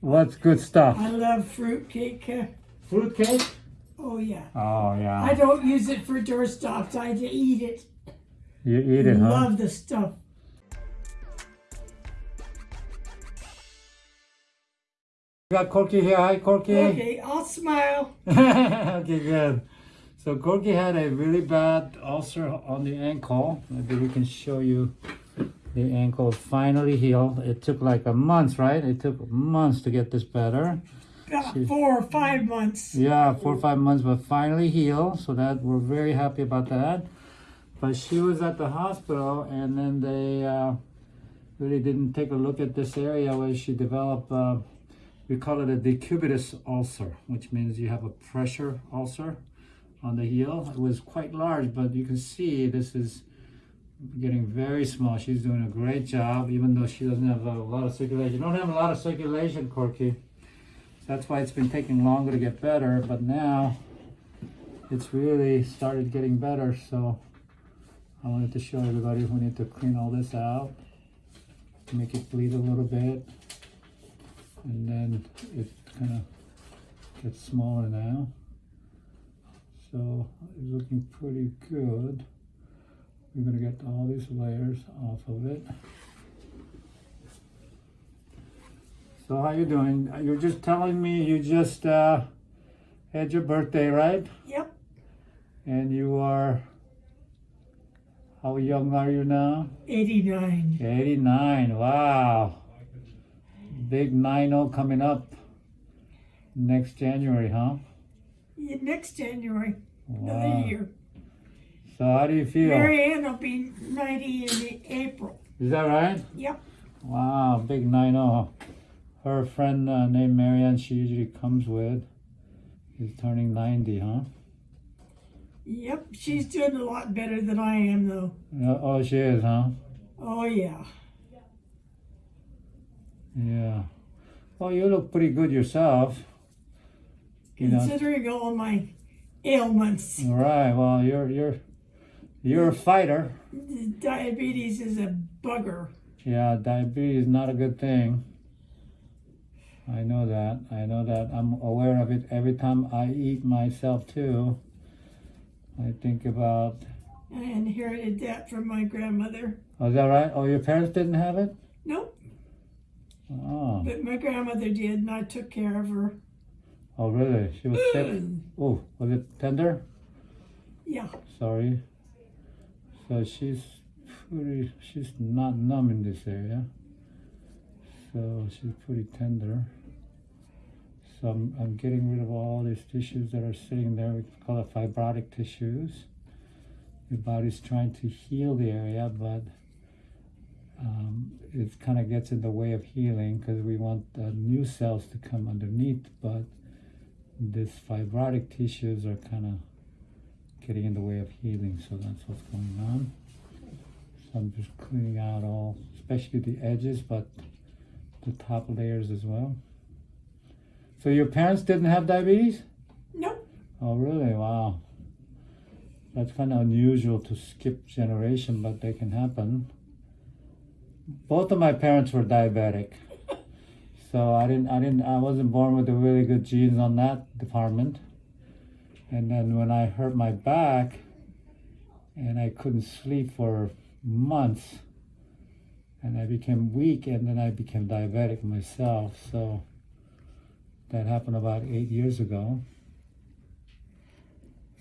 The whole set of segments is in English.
What's good stuff? I love fruitcake. uh, Fruit cake? Oh yeah. Oh, yeah. I don't use it for doorstops. I eat it. You eat it, huh? Love the stuff. You got Corky here. Hi, Corky. Okay, I'll smile. okay, good. So Corky had a really bad ulcer on the ankle. Maybe we can show you the ankle finally healed. It took like a month, right? It took months to get this better. About four or five months. Yeah, four or five months, but finally healed. So that we're very happy about that. But she was at the hospital, and then they uh, really didn't take a look at this area where she developed. Uh, we call it a decubitus ulcer, which means you have a pressure ulcer on the heel. It was quite large, but you can see this is getting very small. She's doing a great job, even though she doesn't have a lot of circulation. You don't have a lot of circulation, Corky. That's why it's been taking longer to get better, but now it's really started getting better. So I wanted to show everybody we need to clean all this out, make it bleed a little bit, and then it kind of gets smaller now. So it's looking pretty good. We're gonna get all these layers off of it. So how you doing? You're just telling me you just uh, had your birthday, right? Yep. And you are, how young are you now? 89. 89, wow. Big 9-0 coming up next January, huh? Yeah, Next January, Wow. another year. So how do you feel? Mary Ann will be 90 in April. Is that right? Yep. Wow, big 9-0. Her friend uh, named Marianne, she usually comes with, is turning 90, huh? Yep. She's doing a lot better than I am, though. Yeah, oh, she is, huh? Oh, yeah. Yeah. Well, you look pretty good yourself. You know. Considering all my ailments, All right. Well, you're you're you're a fighter. diabetes is a bugger. Yeah, diabetes is not a good thing. I know that. I know that. I'm aware of it every time I eat myself too. I think about. I inherited that from my grandmother. Oh, is that right? Oh, your parents didn't have it. Nope. Oh. But my grandmother did, and I took care of her. Oh, really? She was sick. Oh, was it tender? Yeah. Sorry. So she's pretty, she's not numb in this area. So she's pretty tender. So I'm, I'm getting rid of all these tissues that are sitting there. We call it fibrotic tissues. Your body's trying to heal the area, but um, it kind of gets in the way of healing because we want uh, new cells to come underneath, but these fibrotic tissues are kind of getting in the way of healing. So that's what's going on. So I'm just cleaning out all, especially the edges, but the top layers as well. So your parents didn't have diabetes? Nope. Oh, really? Wow. That's kind of unusual to skip generation, but they can happen. Both of my parents were diabetic. So I didn't, I didn't, I wasn't born with the really good genes on that department. And then when I hurt my back and I couldn't sleep for months and I became weak and then I became diabetic myself. So that happened about eight years ago.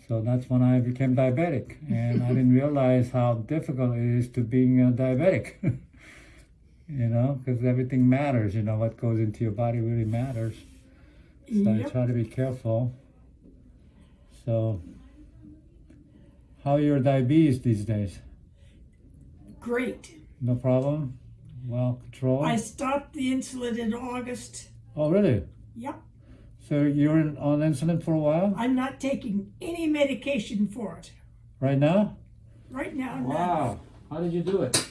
So that's when I became diabetic and I didn't realize how difficult it is to being a diabetic. you know, because everything matters, you know, what goes into your body really matters. So I try to be careful. So, how are your diabetes these days? Great. No problem? Well controlled? I stopped the insulin in August. oh, really? Yep. So you're in- on insulin for a while? I'm not taking any medication for it. Right now? Right now, none. Wow. How did you do it?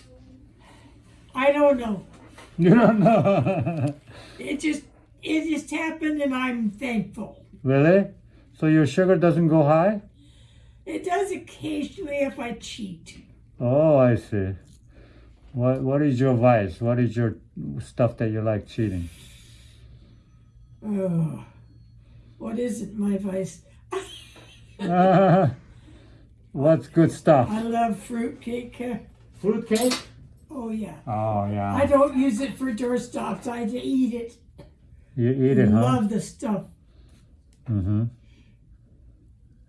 I don't know. You don't know. It just it just happened and I'm thankful. really? So your sugar doesn't go high? It does occasionally if I cheat. Oh, I see. What What is your vice? What is your stuff that you like cheating? Oh, what is it, my vice? Uh, what's good stuff? I love fruitcake. Uh, Fruitcake? oh yeah. Oh yeah. I don't use it for doorstops. I eat it. You eat it, huh? Love the stuff. Mm-hmm.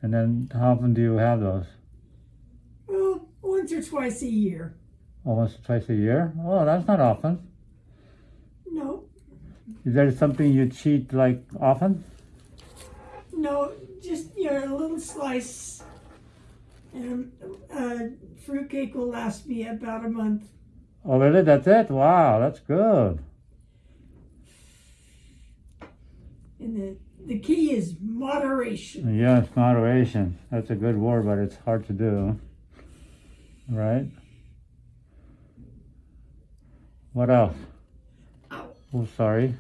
And then how often do you have those? Well, once or twice a year. Oh, once or twice a year? Oh, that's not often. No, Is there something you cheat like often? no, just you know, a little slice. And uh, fruitcake will last me about a month. Oh, really? That's it? Wow, that's good. And the the key is moderation. Yes, moderation. That's a good word, but it's hard to do. Right? What else? Ow. Oh, sorry.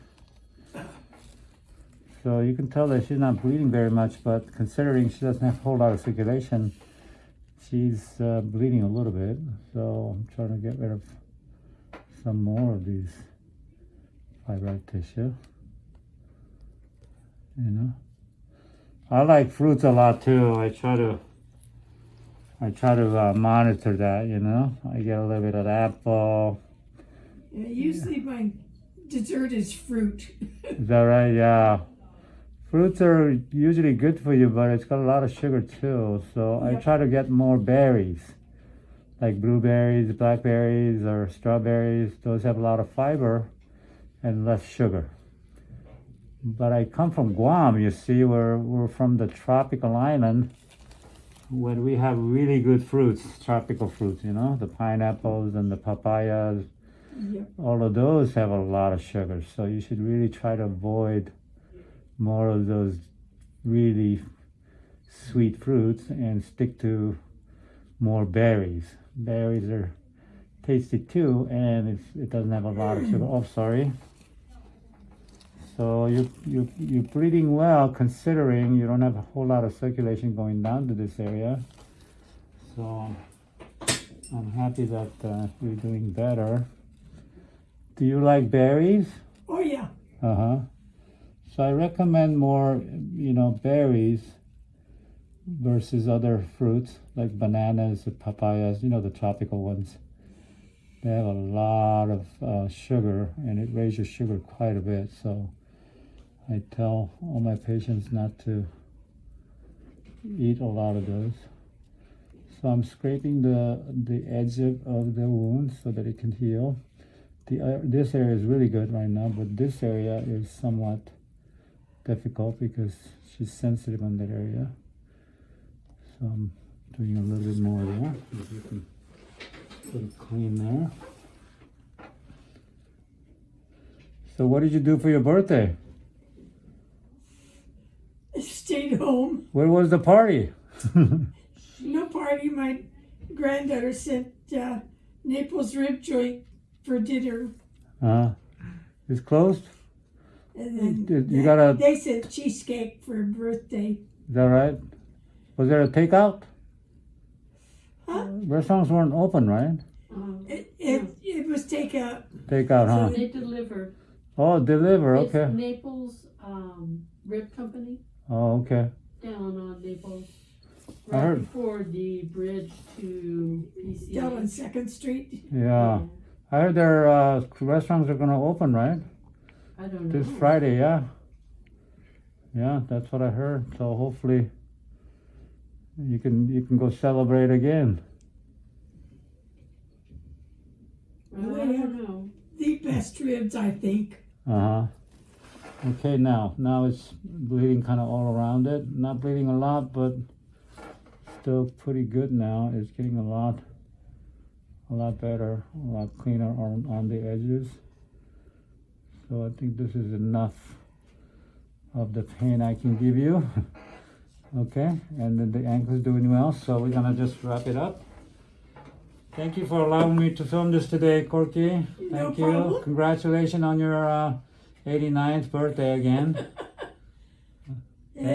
So you can tell that she's not bleeding very much, but considering she doesn't have a whole lot of circulation, she's uh, bleeding a little bit. So I'm trying to get rid of some more of these fibroid tissue. You know, I like fruits a lot too. I try to, I try to uh, monitor that. You know, I get a little bit of apple. Uh, usually my dessert is fruit. Is that right? Yeah. Fruits are usually good for you, but it's got a lot of sugar too. So I try to get more berries, like blueberries, blackberries, or strawberries. Those have a lot of fiber and less sugar. But I come from Guam, you see, we're, we're from the tropical island when we have really good fruits, tropical fruits, you know, the pineapples and the papayas. Yep. all of those have a lot of sugar so you should really try to avoid more of those really sweet fruits and stick to more berries. Berries are tasty too and it's, it doesn't have a lot of sugar. Oh sorry so you you you're breathing well considering you don't have a whole lot of circulation going down to this area so i'm happy that uh, you're doing better do you like berries? Oh yeah. Uh huh. So I recommend more, you know, berries versus other fruits like bananas or papayas, you know, the tropical ones. They have a lot of uh, sugar and it raises sugar quite a bit. So I tell all my patients not to eat a lot of those. So I'm scraping the, the edge of, the wound so that it can heal the uh, this area is really good right now, but this area is somewhat difficult because she's sensitive on that area. So I'm doing a little bit more there. If you can put it clean there. So what did you do for your birthday? Stayed home. Where was the party? No party. My granddaughter sent uh, Naples rib joint for dinner, uh, it's closed. and then Did- you they- gotta- they sent cheesecake for birthday. Is that right? Was there a takeout? Huh? Restaurants weren't open, right? Um, It it, it was takeout. Takeout, huh? They delivered. Oh, deliver. It's Okay. Naples um, Rib Company Oh, okay. down on Naples. I Right heard- before the bridge to PCH. Down on Second Street. Yeah. I heard their uh, restaurants are gonna open, right? I don't know. This Friday, yeah. Yeah, that's what I heard. So hopefully you can you can go celebrate again. Well, I don't know. The best ribs, I think. Uh huh. Okay, now now it's bleeding kind of all around it. Not bleeding a lot, but still pretty good now. It's getting a lot a lot better, a lot cleaner on on the edges. So I think this is enough of the pain I can give you. okay, and then the ankle is doing well, so we're gonna just wrap it up. Thank you for allowing me to film this today, Corky. No Thank you. problem. Congratulations on your uh, 89th birthday again.